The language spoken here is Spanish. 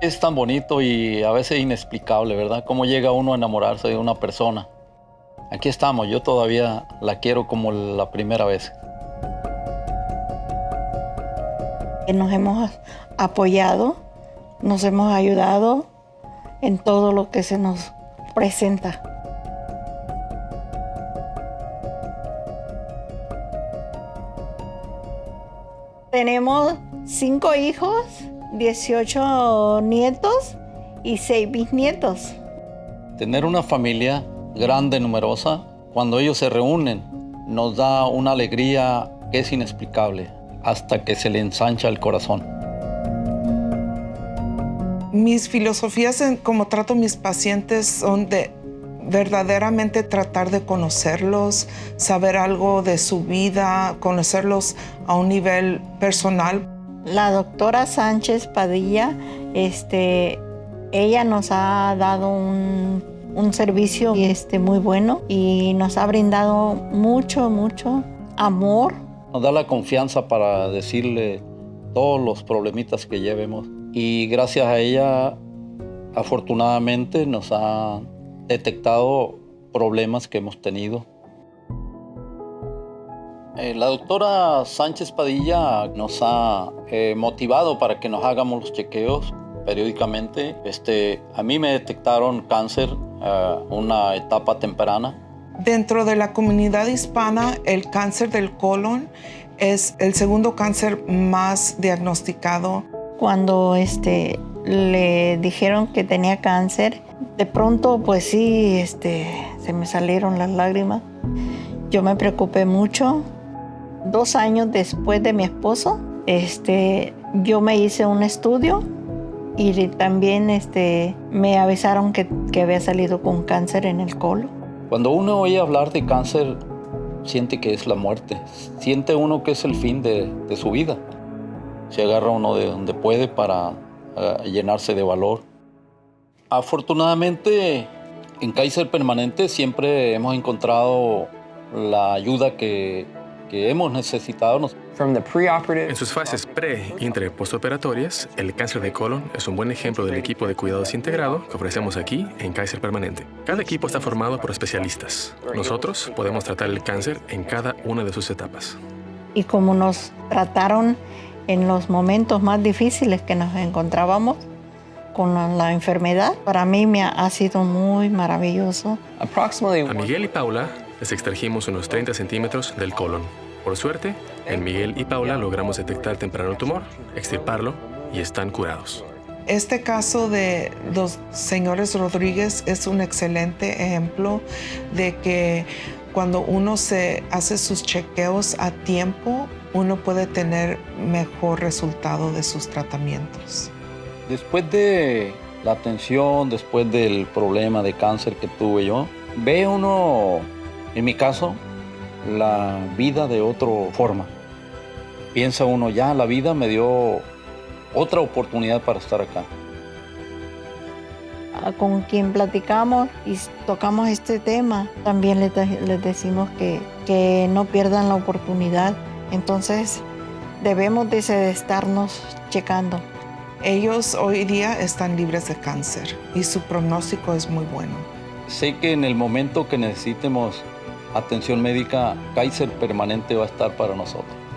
Es tan bonito y a veces inexplicable, ¿verdad? Cómo llega uno a enamorarse de una persona. Aquí estamos, yo todavía la quiero como la primera vez. Nos hemos apoyado, nos hemos ayudado en todo lo que se nos presenta. Tenemos cinco hijos 18 nietos y 6 bisnietos. Tener una familia grande, numerosa, cuando ellos se reúnen, nos da una alegría que es inexplicable, hasta que se le ensancha el corazón. Mis filosofías en cómo trato a mis pacientes son de verdaderamente tratar de conocerlos, saber algo de su vida, conocerlos a un nivel personal la doctora Sánchez Padilla, este, ella nos ha dado un, servicio este, muy bueno y nos ha brindado mucho, mucho amor. Nos da la confianza para decirle todos los problemitas que llevemos y gracias a ella afortunadamente nos ha detectado problemas que hemos tenido eh, la doctora Sánchez Padilla nos ha eh, motivado para que nos hagamos los chequeos periódicamente. Este, a mí me detectaron cáncer a una etapa temprana. Dentro de la comunidad hispana, el cáncer del colon es el segundo cáncer más diagnosticado. Cuando este, le dijeron que tenía cáncer, de pronto pues sí, este, se me salieron las lágrimas. Yo me preocupé mucho, dos años después de mi esposo, este, yo me hice un estudio y también este, me avisaron que, había salido con cáncer en el colon. Cuando uno oye hablar de cáncer, siente que es la muerte, siente uno que es el fin de, su vida. Se agarra uno de donde puede para eh, llenarse de valor. Afortunadamente, en Kaiser Permanente siempre hemos encontrado la ayuda que que hemos necesitado. En sus fases pre, y postoperatorias, el cáncer de colon es un buen ejemplo del equipo de cuidados integrado que ofrecemos aquí en Kaiser Permanente. Cada equipo está formado por especialistas. Nosotros podemos tratar el cáncer en cada una de sus etapas. Y como nos trataron en los momentos más difíciles que nos encontrábamos, con la, enfermedad, para mí me ha, sido muy maravilloso. A Miguel y Paula les extrajimos unos 30 centímetros del colon. Por suerte, en Miguel y Paula logramos detectar temprano el tumor, extirparlo y están curados. Este caso de los señores Rodríguez es un excelente ejemplo de que cuando uno se hace sus chequeos a tiempo, uno puede tener mejor resultado de sus tratamientos. Después de la atención, después del problema de cáncer que tuve yo, ve uno en mi caso, la vida de otra forma. Piensa uno, ya la vida me dio otra oportunidad para estar acá. Ah, con quien platicamos y tocamos este tema, también les, decimos que, que, no pierdan la oportunidad. Entonces, debemos de estarnos checando. Ellos hoy día están libres de cáncer y su pronóstico es muy bueno. Sé que en el momento que necesitemos atención médica, Kaiser Permanente va a estar para nosotros.